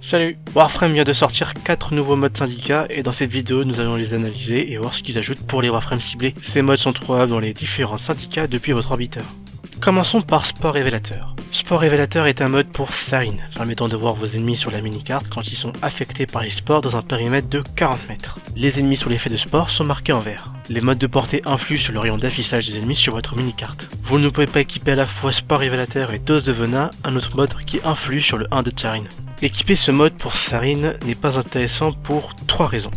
Salut Warframe vient de sortir 4 nouveaux modes syndicats et dans cette vidéo nous allons les analyser et voir ce qu'ils ajoutent pour les Warframes ciblés. Ces modes sont trouvables dans les différents syndicats depuis votre orbiteur. Commençons par Sport Révélateur. Sport Révélateur est un mode pour Sarin, permettant de voir vos ennemis sur la mini-carte quand ils sont affectés par les sports dans un périmètre de 40 mètres. Les ennemis sous l'effet de sport sont marqués en vert. Les modes de portée influent sur le rayon d'affichage des ennemis sur votre mini-carte. Vous ne pouvez pas équiper à la fois Sport Révélateur et Dose de Venin, un autre mode qui influe sur le 1 de Sarin. Équiper ce mode pour Sarin n'est pas intéressant pour 3 raisons.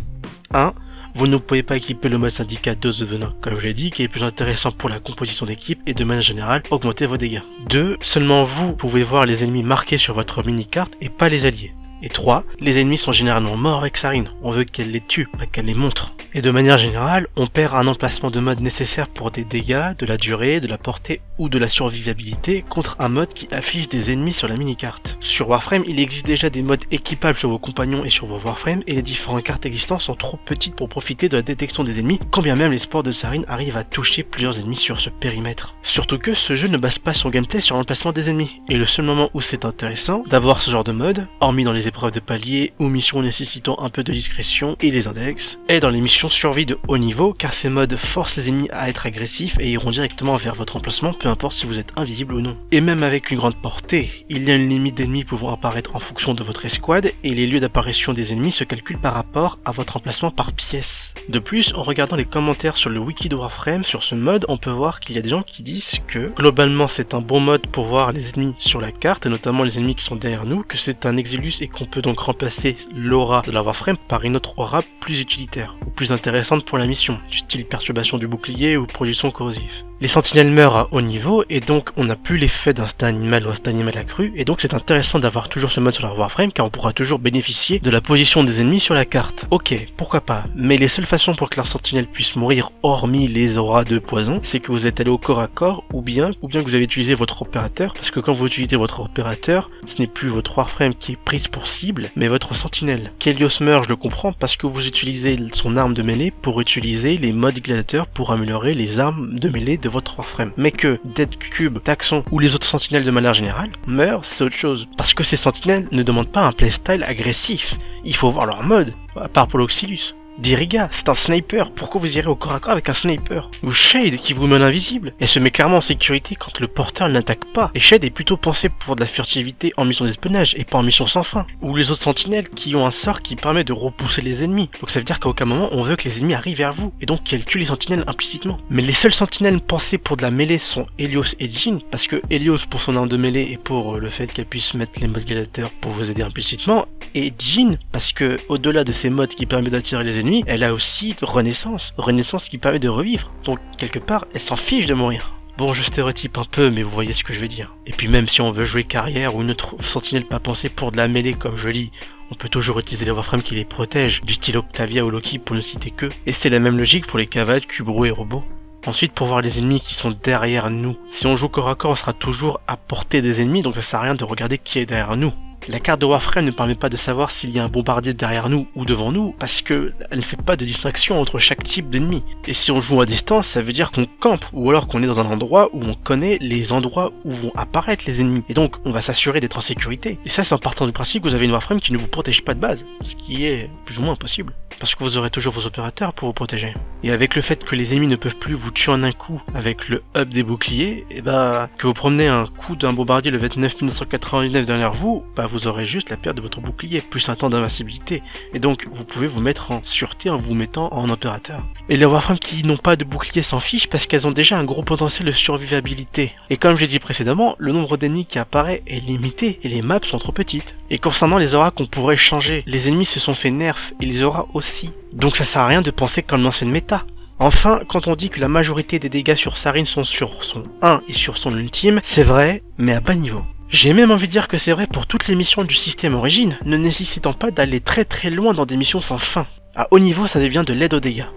1. Vous ne pouvez pas équiper le mode syndicat dose de venin, comme je l'ai dit, qui est plus intéressant pour la composition d'équipe et de manière générale augmenter vos dégâts. 2. Seulement vous pouvez voir les ennemis marqués sur votre mini-carte et pas les alliés. Et 3. Les ennemis sont généralement morts avec Sarin, on veut qu'elle les tue, pas qu'elle les montre. Et de manière générale, on perd un emplacement de mode nécessaire pour des dégâts, de la durée, de la portée ou de la survivabilité contre un mode qui affiche des ennemis sur la mini-carte. Sur Warframe, il existe déjà des modes équipables sur vos compagnons et sur vos Warframe et les différentes cartes existantes sont trop petites pour profiter de la détection des ennemis quand bien même les sports de Sarin arrivent à toucher plusieurs ennemis sur ce périmètre. Surtout que ce jeu ne base pas son gameplay sur l'emplacement des ennemis et le seul moment où c'est intéressant d'avoir ce genre de mode, hormis dans les épreuves de palier ou missions nécessitant un peu de discrétion et les index, est dans les missions survie de haut niveau car ces modes forcent les ennemis à être agressifs et iront directement vers votre emplacement peu importe si vous êtes invisible ou non. Et même avec une grande portée, il y a une limite d'ennemis pouvant apparaître en fonction de votre escouade et les lieux d'apparition des ennemis se calculent par rapport à votre emplacement par pièce. De plus, en regardant les commentaires sur le wiki de Warframe sur ce mode, on peut voir qu'il y a des gens qui disent que globalement c'est un bon mode pour voir les ennemis sur la carte, et notamment les ennemis qui sont derrière nous, que c'est un Exilus et qu'on peut donc remplacer l'aura de la Warframe par une autre aura plus utilitaire, ou plus intéressante pour la mission, du style perturbation du bouclier ou production corrosive. Les sentinelles meurent à haut niveau et donc on n'a plus l'effet d'un stade animal ou un stade animal accru et donc c'est intéressant d'avoir toujours ce mode sur la Warframe car on pourra toujours bénéficier de la position des ennemis sur la carte. Ok, pourquoi pas, mais les seules façons pour que la sentinelle puisse mourir hormis les auras de poison, c'est que vous êtes allé au corps à corps ou bien ou bien que vous avez utilisé votre opérateur parce que quand vous utilisez votre opérateur, ce n'est plus votre Warframe qui est prise pour cible mais votre sentinelle. Kelios meurt, je le comprends parce que vous utilisez son arme de mêlée pour utiliser les modes gladiateurs pour améliorer les armes de mêlée de votre Warframe. Mais que Dead Cube, Taxon ou les autres sentinelles de manière générale meurent, c'est autre chose. Parce que ces sentinelles ne demandent pas un playstyle agressif. Il faut voir leur mode, à part pour l'Oxylus. Diriga, c'est un sniper, pourquoi vous irez au corps à corps avec un sniper? Ou Shade qui vous mène invisible, elle se met clairement en sécurité quand le porteur n'attaque pas, et Shade est plutôt pensé pour de la furtivité en mission d'espionnage et pas en mission sans fin. Ou les autres sentinelles qui ont un sort qui permet de repousser les ennemis, donc ça veut dire qu'à aucun moment on veut que les ennemis arrivent vers vous, et donc qu'elles tuent les sentinelles implicitement. Mais les seules sentinelles pensées pour de la mêlée sont Helios et Jean, parce que Helios pour son arme de mêlée et pour le fait qu'elle puisse mettre les modes gladiateurs pour vous aider implicitement, et Jean parce que au-delà de ces modes qui permettent d'attirer les ennemis, elle a aussi Renaissance, Renaissance qui permet de revivre. Donc quelque part, elle s'en fiche de mourir. Bon, je stéréotype un peu, mais vous voyez ce que je veux dire. Et puis même si on veut jouer carrière ou une autre sentinelle pas pensée pour de la mêlée comme je lis, on peut toujours utiliser les Warframes qui les protègent, du style Octavia ou Loki pour ne citer que. Et c'est la même logique pour les cavales, Kubro et robots. Ensuite, pour voir les ennemis qui sont derrière nous. Si on joue corps à corps, on sera toujours à portée des ennemis, donc ça sert à rien de regarder qui est derrière nous. La carte de Warframe ne permet pas de savoir s'il y a un bombardier derrière nous ou devant nous, parce que elle ne fait pas de distinction entre chaque type d'ennemi. Et si on joue à distance, ça veut dire qu'on campe, ou alors qu'on est dans un endroit où on connaît les endroits où vont apparaître les ennemis. Et donc, on va s'assurer d'être en sécurité. Et ça, c'est en partant du principe que vous avez une Warframe qui ne vous protège pas de base, ce qui est plus ou moins impossible. Parce que vous aurez toujours vos opérateurs pour vous protéger. Et avec le fait que les ennemis ne peuvent plus vous tuer en un coup avec le hub des boucliers, et bah, que vous promenez un coup d'un bombardier le 29 1999 derrière vous, bah vous aurez juste la perte de votre bouclier, plus un temps d'invincibilité. Et donc, vous pouvez vous mettre en sûreté en vous mettant en opérateur. Et les Warframes qui n'ont pas de bouclier s'en fichent parce qu'elles ont déjà un gros potentiel de survivabilité. Et comme j'ai dit précédemment, le nombre d'ennemis qui apparaît est limité et les maps sont trop petites. Et concernant les auras qu'on pourrait changer, les ennemis se sont fait nerf et les auras aussi. Donc ça sert à rien de penser comme l'ancienne méta. Enfin, quand on dit que la majorité des dégâts sur Sarin sont sur son 1 et sur son ultime, c'est vrai, mais à bas niveau. J'ai même envie de dire que c'est vrai pour toutes les missions du système origine, ne nécessitant pas d'aller très très loin dans des missions sans fin. À haut niveau, ça devient de l'aide aux dégâts.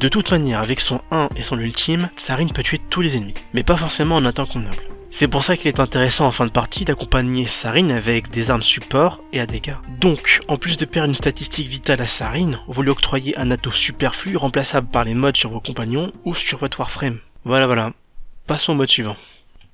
De toute manière, avec son 1 et son ultime, Sarin peut tuer tous les ennemis, mais pas forcément en un temps convenable. C'est pour ça qu'il est intéressant en fin de partie d'accompagner Sarin avec des armes support et à dégâts. Donc, en plus de perdre une statistique vitale à Sarin, vous lui octroyez un atout superflu remplaçable par les modes sur vos compagnons ou sur votre Warframe. Voilà voilà. Passons au mode suivant.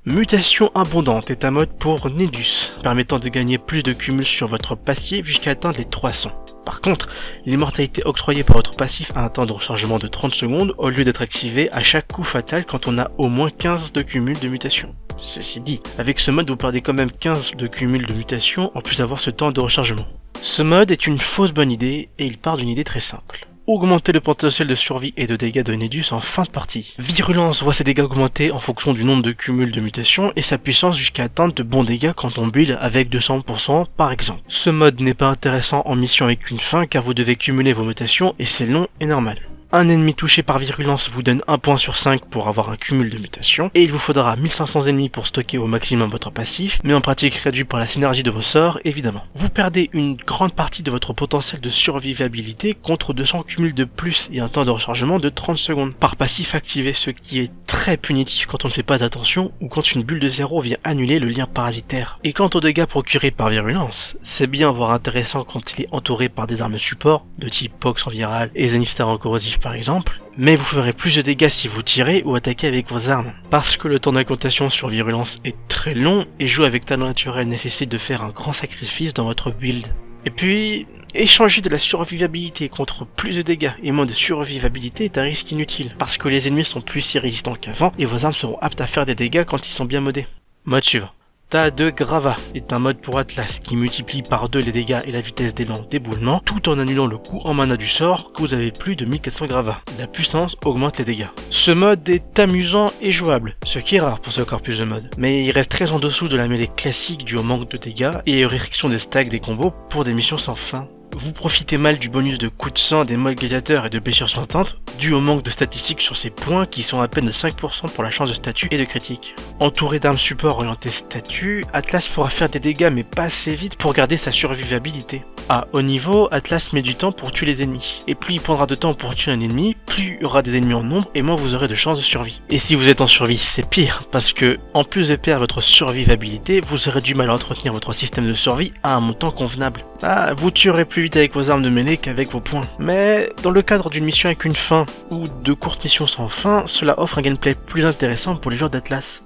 Mutation abondante est un mode pour Nedus, permettant de gagner plus de cumul sur votre passif jusqu'à atteindre les 300. Par contre, l'immortalité octroyée par votre passif a un temps de rechargement de 30 secondes au lieu d'être activé à chaque coup fatal quand on a au moins 15 de cumul de mutation. Ceci dit, avec ce mode vous perdez quand même 15 de cumul de mutation en plus d'avoir ce temps de rechargement. Ce mode est une fausse bonne idée et il part d'une idée très simple augmenter le potentiel de survie et de dégâts de Nedus en fin de partie. Virulence voit ses dégâts augmenter en fonction du nombre de cumuls de mutations et sa puissance jusqu'à atteindre de bons dégâts quand on build avec 200% par exemple. Ce mode n'est pas intéressant en mission avec une fin car vous devez cumuler vos mutations et c'est long et normal. Un ennemi touché par virulence vous donne 1 point sur 5 pour avoir un cumul de mutations, et il vous faudra 1500 ennemis pour stocker au maximum votre passif, mais en pratique réduit par la synergie de vos sorts, évidemment. Vous perdez une grande partie de votre potentiel de survivabilité contre 200 cumuls de plus et un temps de rechargement de 30 secondes par passif activé, ce qui est très punitif quand on ne fait pas attention ou quand une bulle de zéro vient annuler le lien parasitaire. Et quant aux dégâts procurés par virulence, c'est bien voire intéressant quand il est entouré par des armes support, de type Pox en viral et Zenister en corrosif par exemple, mais vous ferez plus de dégâts si vous tirez ou attaquez avec vos armes. Parce que le temps d'incantation sur virulence est très long et jouer avec talent naturel nécessite de faire un grand sacrifice dans votre build. Et puis, échanger de la survivabilité contre plus de dégâts et moins de survivabilité est un risque inutile, parce que les ennemis sont plus si résistants qu'avant et vos armes seront aptes à faire des dégâts quand ils sont bien modés. Mode suivant. Tas de Grava est un mode pour Atlas qui multiplie par deux les dégâts et la vitesse d'élan d'éboulement tout en annulant le coût en mana du sort que vous avez plus de 1400 Grava. La puissance augmente les dégâts. Ce mode est amusant et jouable, ce qui est rare pour ce corpus de mode, mais il reste très en dessous de la mêlée classique dû au manque de dégâts et restrictions des stacks des combos pour des missions sans fin vous profitez mal du bonus de coups de sang des modes gladiateurs et de blessures sointantes, dû au manque de statistiques sur ces points qui sont à peine de 5% pour la chance de statut et de critique. Entouré d'armes support orientées statut, Atlas pourra faire des dégâts mais pas assez vite pour garder sa survivabilité. À haut niveau, Atlas met du temps pour tuer les ennemis, et plus il prendra de temps pour tuer un ennemi, plus il y aura des ennemis en nombre et moins vous aurez de chances de survie. Et si vous êtes en survie, c'est pire, parce que en plus de perdre votre survivabilité, vous aurez du mal à entretenir votre système de survie à un montant convenable. Ah, vous tuerez plus vite avec vos armes de mêlée qu'avec vos points. Mais dans le cadre d'une mission avec une fin, ou de courtes missions sans fin, cela offre un gameplay plus intéressant pour les joueurs d'Atlas.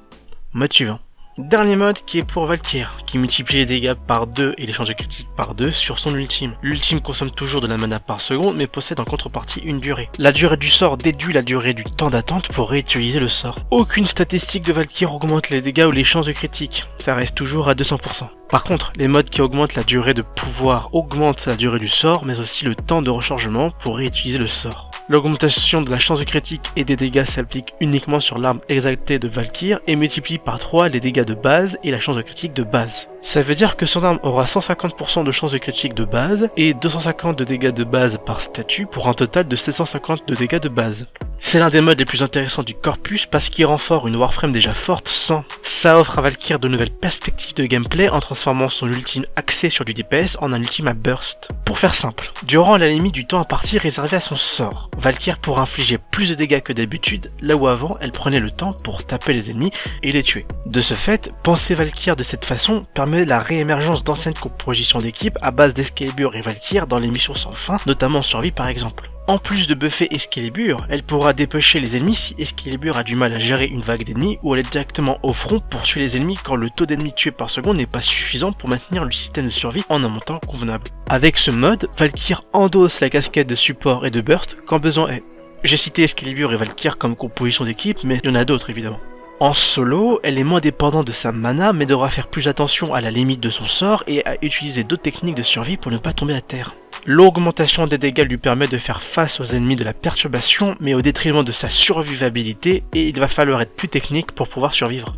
Mode suivant. Dernier mode qui est pour Valkyr, qui multiplie les dégâts par 2 et les chances de critique par 2 sur son ultime. L'ultime consomme toujours de la mana par seconde mais possède en contrepartie une durée. La durée du sort déduit la durée du temps d'attente pour réutiliser le sort. Aucune statistique de Valkyr augmente les dégâts ou les chances de critique, ça reste toujours à 200%. Par contre, les modes qui augmentent la durée de pouvoir augmentent la durée du sort mais aussi le temps de rechargement pour réutiliser le sort. L'augmentation de la chance de critique et des dégâts s'applique uniquement sur l'arme exaltée de Valkyr et multiplie par 3 les dégâts de base et la chance de critique de base. Ça veut dire que son arme aura 150% de chance de critique de base et 250 de dégâts de base par statut pour un total de 750 de dégâts de base. C'est l'un des modes les plus intéressants du corpus parce qu'il renforce une Warframe déjà forte sans. Ça offre à Valkyr de nouvelles perspectives de gameplay en transformant son ultime axé sur du DPS en un ultime à burst. Pour faire simple, durant la limite du temps à partir réservé à son sort, Valkyr pourra infliger plus de dégâts que d'habitude, là où avant elle prenait le temps pour taper les ennemis et les tuer. De ce fait, penser Valkyr de cette façon permet la réémergence d'anciennes compositions d'équipe à base d'Excalibur et Valkyr dans les missions sans fin, notamment en survie par exemple. En plus de buffer Excalibur, elle pourra dépêcher les ennemis si Excalibur a du mal à gérer une vague d'ennemis ou aller directement au front pour tuer les ennemis quand le taux d'ennemis tués par seconde n'est pas suffisant pour maintenir le système de survie en un montant convenable. Avec ce mode, Valkyr endosse la casquette de support et de burst quand besoin est. J'ai cité Excalibur et Valkyr comme composition d'équipe, mais il y en a d'autres évidemment. En solo, elle est moins dépendante de sa mana, mais devra faire plus attention à la limite de son sort et à utiliser d'autres techniques de survie pour ne pas tomber à terre. L'augmentation des dégâts lui permet de faire face aux ennemis de la perturbation, mais au détriment de sa survivabilité, et il va falloir être plus technique pour pouvoir survivre.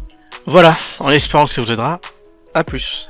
Voilà, en espérant que ça vous aidera, à plus.